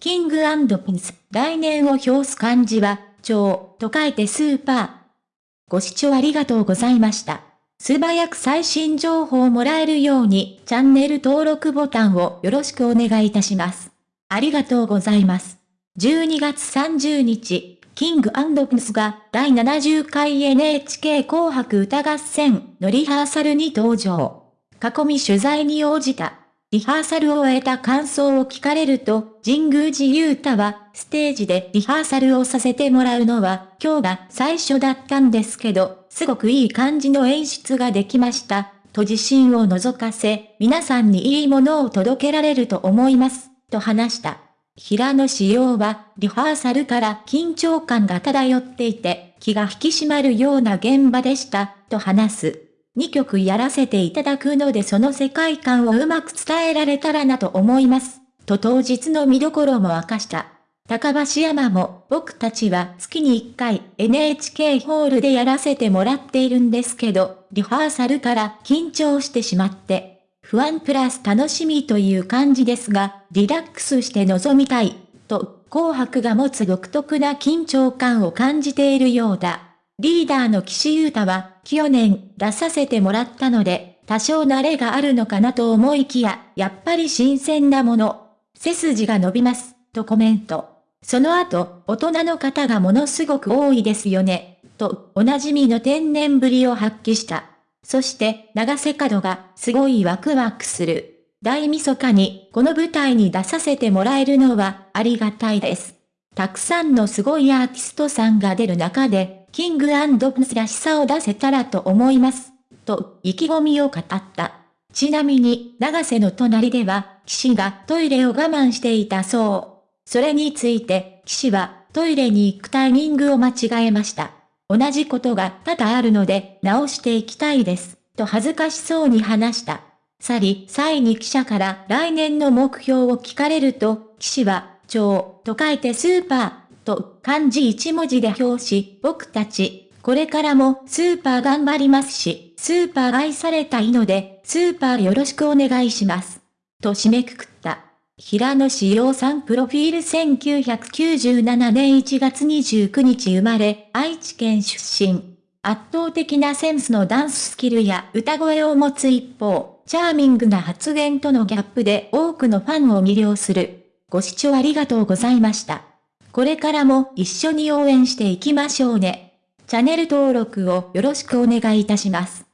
キングピンス、来年を表す漢字は、超と書いてスーパー。ご視聴ありがとうございました。素早く最新情報をもらえるように、チャンネル登録ボタンをよろしくお願いいたします。ありがとうございます。12月30日、キングピンスが第70回 NHK 紅白歌合戦のリハーサルに登場。囲み取材に応じた。リハーサルを終えた感想を聞かれると、神宮寺勇太は、ステージでリハーサルをさせてもらうのは、今日が最初だったんですけど、すごくいい感じの演出ができました。と自信を覗かせ、皆さんにいいものを届けられると思います。と話した。平野仕様は、リハーサルから緊張感が漂っていて、気が引き締まるような現場でした。と話す。2曲やらせていただくのでその世界観をうまく伝えられたらなと思います。と当日の見どころも明かした。高橋山も僕たちは月に1回 NHK ホールでやらせてもらっているんですけど、リハーサルから緊張してしまって、不安プラス楽しみという感じですが、リラックスして臨みたい、と紅白が持つ独特な緊張感を感じているようだ。リーダーの岸優太は、去年出させてもらったので、多少慣れがあるのかなと思いきや、やっぱり新鮮なもの。背筋が伸びます、とコメント。その後、大人の方がものすごく多いですよね、と、おなじみの天然ぶりを発揮した。そして、長瀬角が、すごいワクワクする。大晦日に、この舞台に出させてもらえるのは、ありがたいです。たくさんのすごいアーティストさんが出る中で、キングプンスらしさを出せたらと思います。と、意気込みを語った。ちなみに、長瀬の隣では、騎士がトイレを我慢していたそう。それについて、騎士は、トイレに行くタイミングを間違えました。同じことが多々あるので、直していきたいです。と恥ずかしそうに話した。去り、際に記者から来年の目標を聞かれると、騎士は、超と書いてスーパー、と漢字一文字で表し、僕たち、これからもスーパー頑張りますし、スーパー愛されたいので、スーパーよろしくお願いします。と締めくくった。平野志陽さんプロフィール1997年1月29日生まれ、愛知県出身。圧倒的なセンスのダンススキルや歌声を持つ一方、チャーミングな発言とのギャップで多くのファンを魅了する。ご視聴ありがとうございました。これからも一緒に応援していきましょうね。チャンネル登録をよろしくお願いいたします。